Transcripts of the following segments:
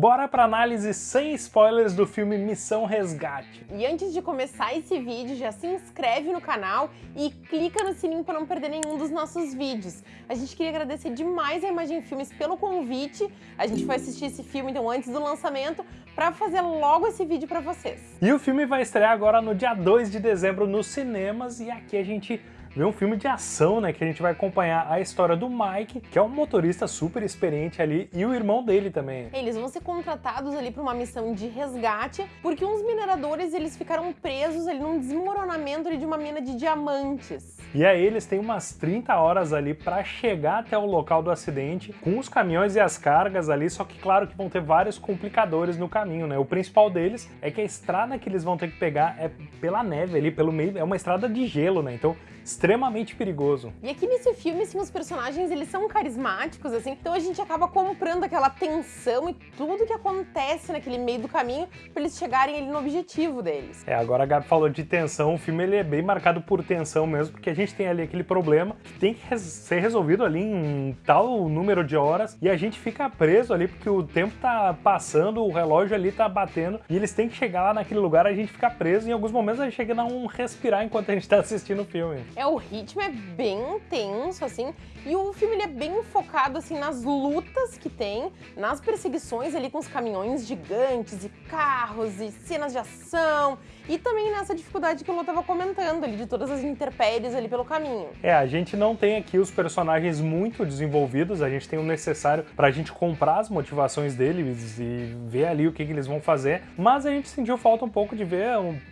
bora pra análise sem spoilers do filme Missão Resgate. E antes de começar esse vídeo, já se inscreve no canal e clica no sininho para não perder nenhum dos nossos vídeos. A gente queria agradecer demais a Imagem Filmes pelo convite. A gente foi assistir esse filme então antes do lançamento para fazer logo esse vídeo para vocês. E o filme vai estrear agora no dia 2 de dezembro nos cinemas e aqui a gente ver um filme de ação, né, que a gente vai acompanhar a história do Mike, que é um motorista super experiente ali, e o irmão dele também. Eles vão ser contratados ali para uma missão de resgate, porque uns mineradores eles ficaram presos ali num desmoronamento ali de uma mina de diamantes. E aí eles têm umas 30 horas ali para chegar até o local do acidente, com os caminhões e as cargas ali, só que claro que vão ter vários complicadores no caminho, né? O principal deles é que a estrada que eles vão ter que pegar é pela neve ali, pelo meio, é uma estrada de gelo, né? Então extremamente perigoso. E aqui nesse filme, assim, os personagens, eles são carismáticos, assim, então a gente acaba comprando aquela tensão e tudo que acontece naquele meio do caminho para eles chegarem ali no objetivo deles. É, agora a Gabi falou de tensão, o filme ele é bem marcado por tensão mesmo, porque a gente tem ali aquele problema que tem que res ser resolvido ali em tal número de horas e a gente fica preso ali porque o tempo tá passando, o relógio ali tá batendo e eles têm que chegar lá naquele lugar, a gente fica preso e em alguns momentos a gente chega a não respirar enquanto a gente tá assistindo o filme. É, o ritmo é bem intenso, assim, e o filme ele é bem focado, assim, nas lutas que tem, nas perseguições ali com os caminhões gigantes e carros e cenas de ação, e também nessa dificuldade que o Lô tava comentando ali, de todas as intempéries ali pelo caminho. É, a gente não tem aqui os personagens muito desenvolvidos, a gente tem o necessário pra gente comprar as motivações deles e ver ali o que, que eles vão fazer, mas a gente sentiu falta um pouco de ver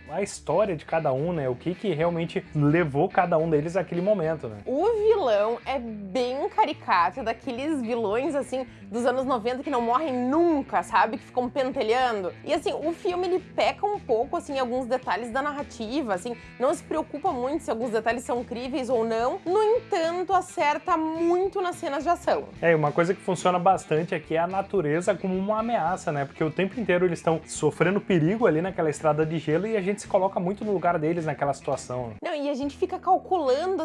a história de cada um, né, o que que realmente levou cada um deles àquele momento, né. O vilão é bem caricato, daqueles vilões, assim, dos anos 90 que não morrem nunca, sabe, que ficam pentelhando. E, assim, o filme, ele peca um pouco, assim, em alguns detalhes da narrativa, assim, não se preocupa muito se alguns detalhes são críveis ou não, no entanto, acerta muito nas cenas de ação. É, uma coisa que funciona bastante aqui é a natureza como uma ameaça, né, porque o tempo inteiro eles estão sofrendo perigo ali naquela estrada de gelo e a gente se coloca muito no lugar deles naquela situação. Não, e a gente fica calculando,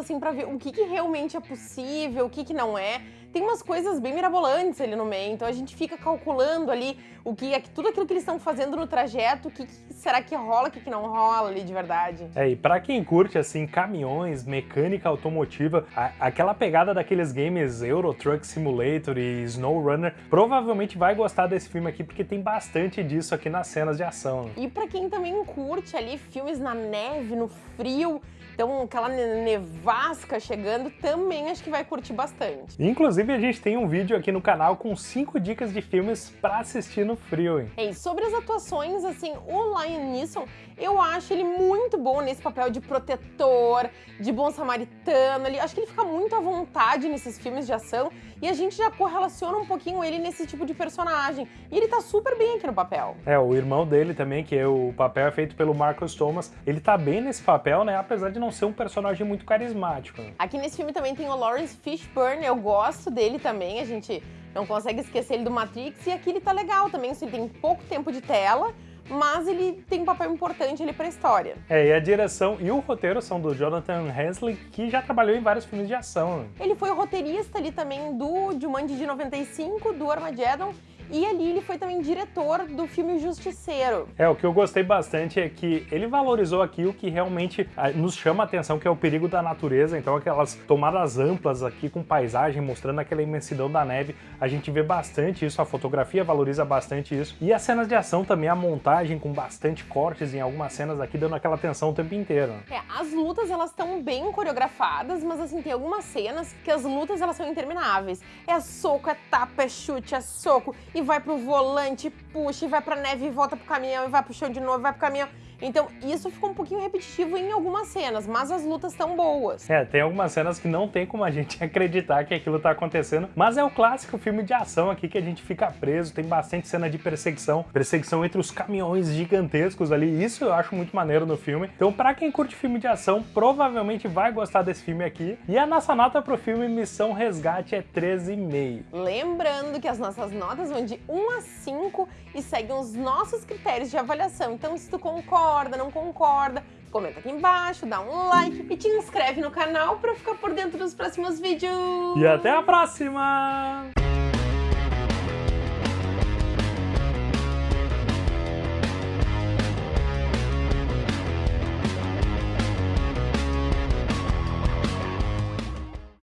assim, pra ver o que, que realmente é possível, o que, que não é. Tem umas coisas bem mirabolantes ali no meio, então a gente fica calculando ali o que é tudo aquilo que eles estão fazendo no trajeto, o que, que será que rola, o que, que não rola ali de verdade. É, e pra quem curte, assim, caminhões, mecânica automotiva, a, aquela pegada daqueles games Euro Truck Simulator e Snow Runner, provavelmente vai gostar desse filme aqui, porque tem bastante disso aqui nas cenas de ação. E pra quem também curte ali filmes na neve, no frio, então, aquela nevasca chegando também acho que vai curtir bastante. Inclusive, a gente tem um vídeo aqui no canal com 5 dicas de filmes pra assistir no frio, hein? E sobre as atuações, assim, o Lion Neeson, eu acho ele muito bom nesse papel de protetor, de bom samaritano, acho que ele fica muito à vontade nesses filmes de ação e a gente já correlaciona um pouquinho ele nesse tipo de personagem. E ele tá super bem aqui no papel. É, o irmão dele também, que é o papel é feito pelo Marcus Thomas, ele tá bem nesse papel, né, apesar de não ser um personagem muito carismático. Aqui nesse filme também tem o Lawrence Fishburne, eu gosto dele também, a gente não consegue esquecer ele do Matrix, e aqui ele tá legal também, ele tem pouco tempo de tela, mas ele tem um papel importante ali pra história. É, e a direção e o roteiro são do Jonathan Hensley, que já trabalhou em vários filmes de ação. Ele foi o roteirista ali também do Jumanji de 95, do Armageddon, e ali ele foi também diretor do filme Justiceiro. É, o que eu gostei bastante é que ele valorizou aqui o que realmente ah, nos chama a atenção, que é o perigo da natureza. Então aquelas tomadas amplas aqui com paisagem, mostrando aquela imensidão da neve, a gente vê bastante isso, a fotografia valoriza bastante isso. E as cenas de ação também, a montagem com bastante cortes em algumas cenas aqui, dando aquela tensão o tempo inteiro. É, as lutas elas estão bem coreografadas, mas assim, tem algumas cenas que as lutas elas são intermináveis. É soco, é tapa, é chute, é soco e vai pro volante, puxa, e vai pra neve, e volta pro caminhão, e vai pro chão de novo, vai pro caminhão. Então isso ficou um pouquinho repetitivo em algumas cenas, mas as lutas estão boas. É, tem algumas cenas que não tem como a gente acreditar que aquilo tá acontecendo, mas é o clássico filme de ação aqui que a gente fica preso, tem bastante cena de perseguição, perseguição entre os caminhões gigantescos ali, isso eu acho muito maneiro no filme. Então pra quem curte filme de ação, provavelmente vai gostar desse filme aqui. E a nossa nota pro filme Missão Resgate é 13,5. Lembrando que as nossas notas vão de 1 a 5 e seguem os nossos critérios de avaliação. Então se tu concorda concorda, não concorda, comenta aqui embaixo, dá um like e te inscreve no canal para ficar por dentro dos próximos vídeos. E até a próxima!